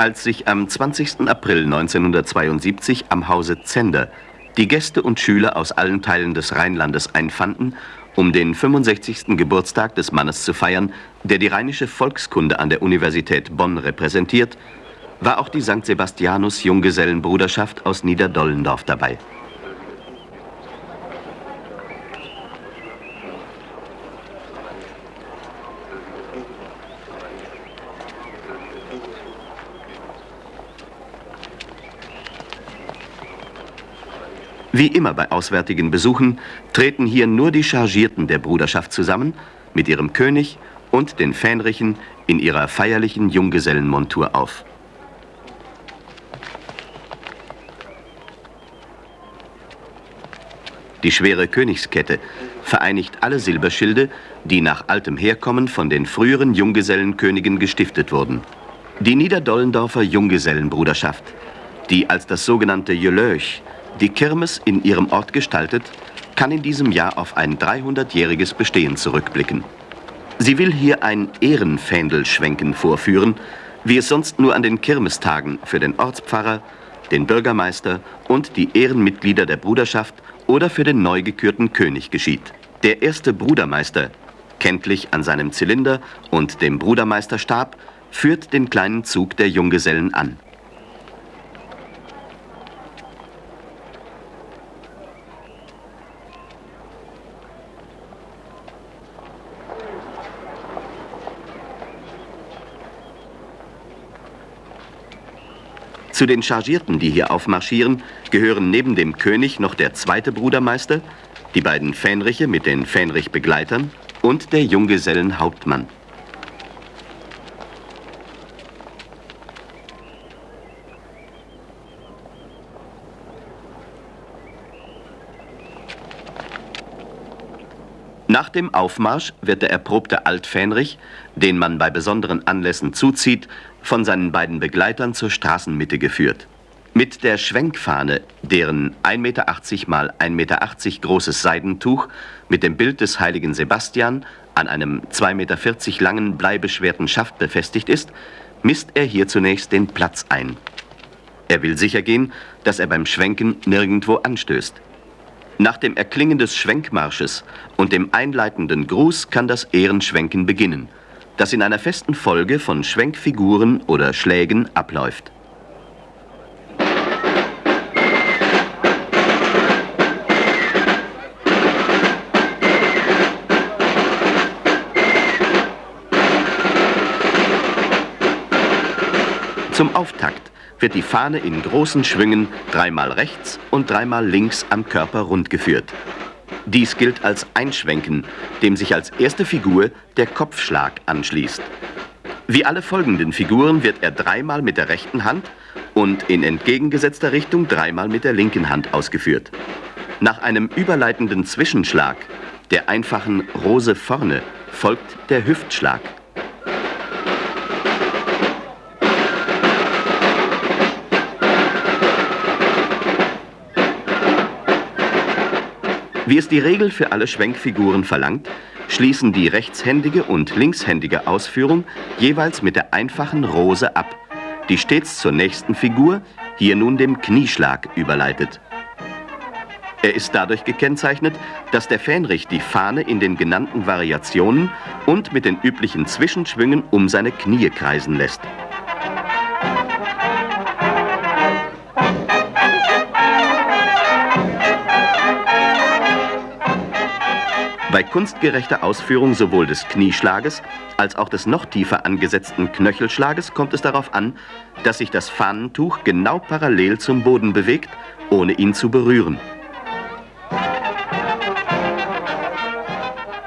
Als sich am 20. April 1972 am Hause Zender die Gäste und Schüler aus allen Teilen des Rheinlandes einfanden, um den 65. Geburtstag des Mannes zu feiern, der die rheinische Volkskunde an der Universität Bonn repräsentiert, war auch die St. Sebastianus Junggesellenbruderschaft aus Niederdollendorf dabei. Wie immer bei auswärtigen Besuchen treten hier nur die Chargierten der Bruderschaft zusammen mit ihrem König und den Fähnrichen in ihrer feierlichen Junggesellenmontur auf. Die schwere Königskette vereinigt alle Silberschilde, die nach altem Herkommen von den früheren Junggesellenkönigen gestiftet wurden. Die Niederdollendorfer Junggesellenbruderschaft, die als das sogenannte Jölöch die Kirmes in ihrem Ort gestaltet, kann in diesem Jahr auf ein 300-jähriges Bestehen zurückblicken. Sie will hier ein Ehrenfähndelschwenken vorführen, wie es sonst nur an den Kirmestagen für den Ortspfarrer, den Bürgermeister und die Ehrenmitglieder der Bruderschaft oder für den neu gekürten König geschieht. Der erste Brudermeister, kenntlich an seinem Zylinder und dem Brudermeisterstab, führt den kleinen Zug der Junggesellen an. Zu den Chargierten, die hier aufmarschieren, gehören neben dem König noch der zweite Brudermeister, die beiden Fähnriche mit den Fähnrich-Begleitern und der Junggesellenhauptmann. Nach dem Aufmarsch wird der erprobte Altfähnrich, den man bei besonderen Anlässen zuzieht, von seinen beiden Begleitern zur Straßenmitte geführt. Mit der Schwenkfahne, deren 1,80 Meter mal 1,80 Meter großes Seidentuch mit dem Bild des heiligen Sebastian an einem 2,40 Meter langen bleibeschwerten Schaft befestigt ist, misst er hier zunächst den Platz ein. Er will sicher gehen, dass er beim Schwenken nirgendwo anstößt. Nach dem Erklingen des Schwenkmarsches und dem einleitenden Gruß kann das Ehrenschwenken beginnen – das in einer festen Folge von Schwenkfiguren oder Schlägen abläuft. Zum Auftakt wird die Fahne in großen Schwüngen dreimal rechts und dreimal links am Körper rundgeführt. Dies gilt als Einschwenken, dem sich als erste Figur der Kopfschlag anschließt. Wie alle folgenden Figuren wird er dreimal mit der rechten Hand und in entgegengesetzter Richtung dreimal mit der linken Hand ausgeführt. Nach einem überleitenden Zwischenschlag, der einfachen Rose vorne, folgt der Hüftschlag. Wie es die Regel für alle Schwenkfiguren verlangt, schließen die rechtshändige und linkshändige Ausführung jeweils mit der einfachen Rose ab, die stets zur nächsten Figur, hier nun dem Knieschlag, überleitet. Er ist dadurch gekennzeichnet, dass der Fähnrich die Fahne in den genannten Variationen und mit den üblichen Zwischenschwüngen um seine Knie kreisen lässt. Bei kunstgerechter Ausführung sowohl des Knieschlages als auch des noch tiefer angesetzten Knöchelschlages kommt es darauf an, dass sich das Fahnentuch genau parallel zum Boden bewegt, ohne ihn zu berühren.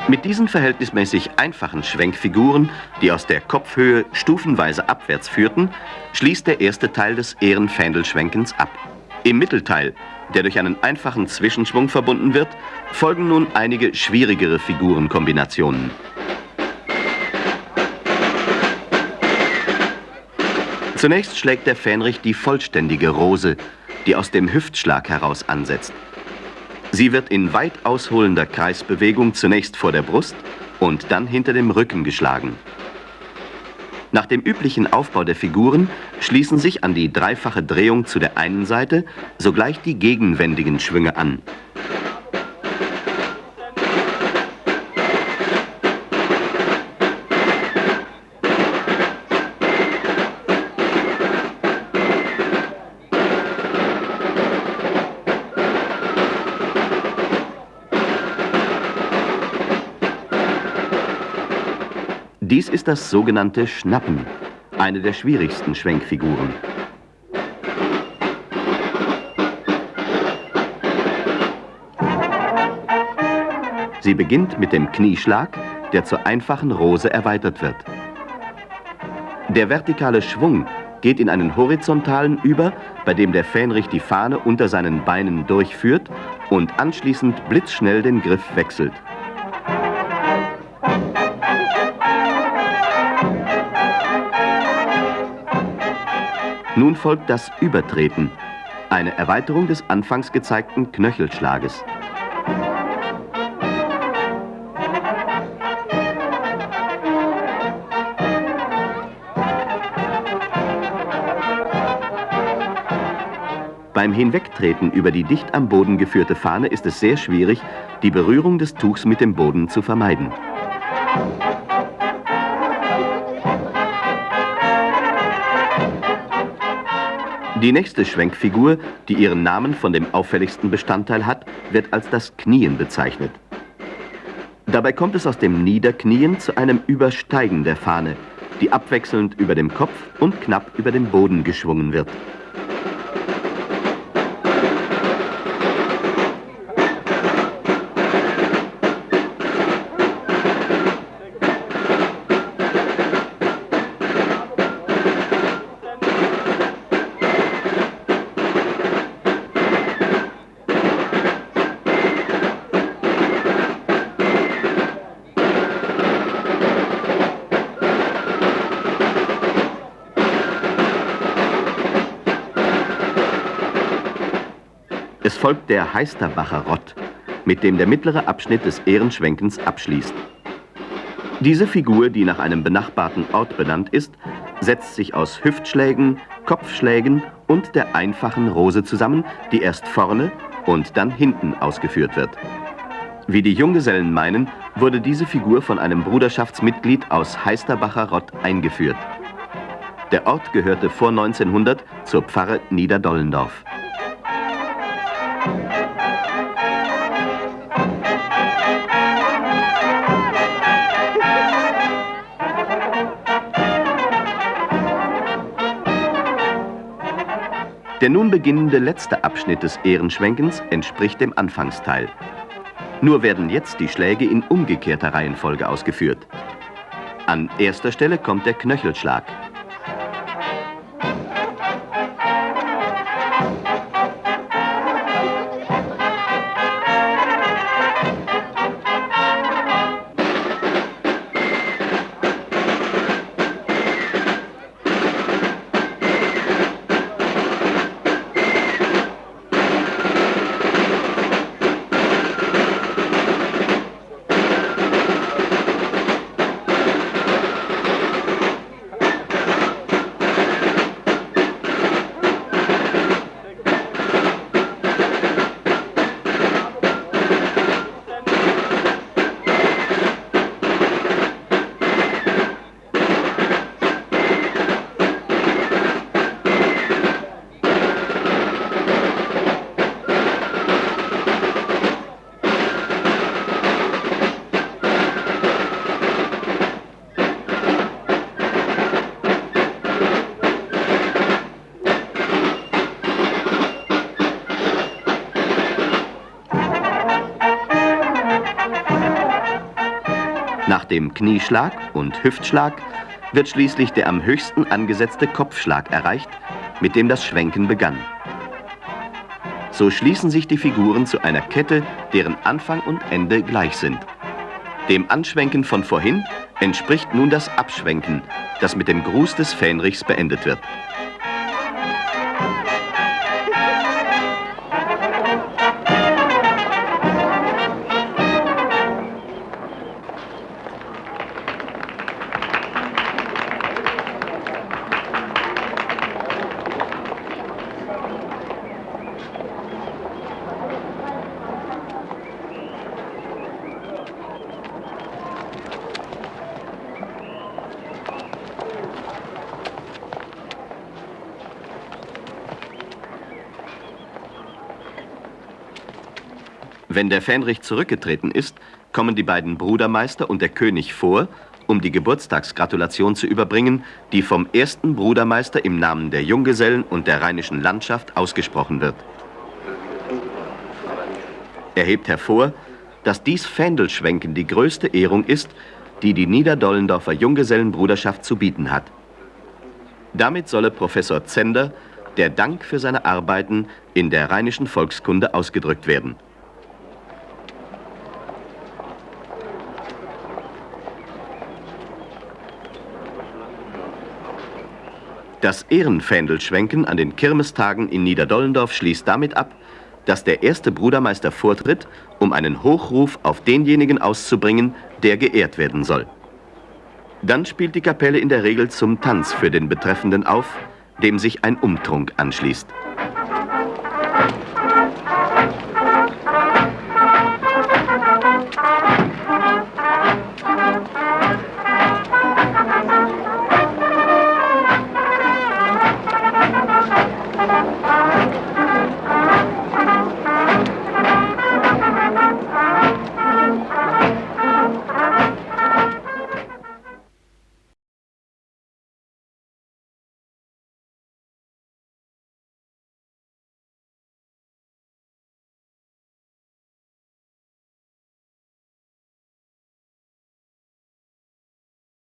Mit diesen verhältnismäßig einfachen Schwenkfiguren, die aus der Kopfhöhe stufenweise abwärts führten, schließt der erste Teil des Ehrenfähndelschwenkens ab. Im Mittelteil der durch einen einfachen Zwischenschwung verbunden wird, folgen nun einige schwierigere Figurenkombinationen. Zunächst schlägt der Fähnrich die vollständige Rose, die aus dem Hüftschlag heraus ansetzt. Sie wird in weit ausholender Kreisbewegung zunächst vor der Brust und dann hinter dem Rücken geschlagen. Nach dem üblichen Aufbau der Figuren schließen sich an die dreifache Drehung zu der einen Seite sogleich die gegenwendigen Schwünge an. Ist das sogenannte Schnappen, eine der schwierigsten Schwenkfiguren. Sie beginnt mit dem Knieschlag, der zur einfachen Rose erweitert wird. Der vertikale Schwung geht in einen horizontalen über, bei dem der Fähnrich die Fahne unter seinen Beinen durchführt und anschließend blitzschnell den Griff wechselt. Nun folgt das Übertreten, eine Erweiterung des anfangs gezeigten Knöchelschlages. Beim Hinwegtreten über die dicht am Boden geführte Fahne ist es sehr schwierig, die Berührung des Tuchs mit dem Boden zu vermeiden. Die nächste Schwenkfigur, die ihren Namen von dem auffälligsten Bestandteil hat, wird als das Knien bezeichnet. Dabei kommt es aus dem Niederknien zu einem Übersteigen der Fahne, die abwechselnd über dem Kopf und knapp über dem Boden geschwungen wird. Folgt der Heisterbacher Rott, mit dem der mittlere Abschnitt des Ehrenschwenkens abschließt. Diese Figur, die nach einem benachbarten Ort benannt ist, setzt sich aus Hüftschlägen, Kopfschlägen und der einfachen Rose zusammen, die erst vorne und dann hinten ausgeführt wird. Wie die Junggesellen meinen, wurde diese Figur von einem Bruderschaftsmitglied aus Heisterbacher Rott eingeführt. Der Ort gehörte vor 1900 zur Pfarre Niederdollendorf. Der nun beginnende letzte Abschnitt des Ehrenschwenkens entspricht dem Anfangsteil. Nur werden jetzt die Schläge in umgekehrter Reihenfolge ausgeführt. An erster Stelle kommt der Knöchelschlag. Dem Knieschlag und Hüftschlag wird schließlich der am höchsten angesetzte Kopfschlag erreicht, mit dem das Schwenken begann. So schließen sich die Figuren zu einer Kette, deren Anfang und Ende gleich sind. Dem Anschwenken von vorhin entspricht nun das Abschwenken, das mit dem Gruß des Fähnrichs beendet wird. Wenn der Fähnrich zurückgetreten ist, kommen die beiden Brudermeister und der König vor, um die Geburtstagsgratulation zu überbringen, die vom ersten Brudermeister im Namen der Junggesellen und der rheinischen Landschaft ausgesprochen wird. Er hebt hervor, dass dies Fändelschwenken die größte Ehrung ist, die die Niederdollendorfer Junggesellenbruderschaft zu bieten hat. Damit solle Professor Zender der Dank für seine Arbeiten in der rheinischen Volkskunde ausgedrückt werden. Das Ehrenfändelschwenken an den Kirmestagen in Niederdollendorf schließt damit ab, dass der erste Brudermeister vortritt, um einen Hochruf auf denjenigen auszubringen, der geehrt werden soll. Dann spielt die Kapelle in der Regel zum Tanz für den Betreffenden auf, dem sich ein Umtrunk anschließt.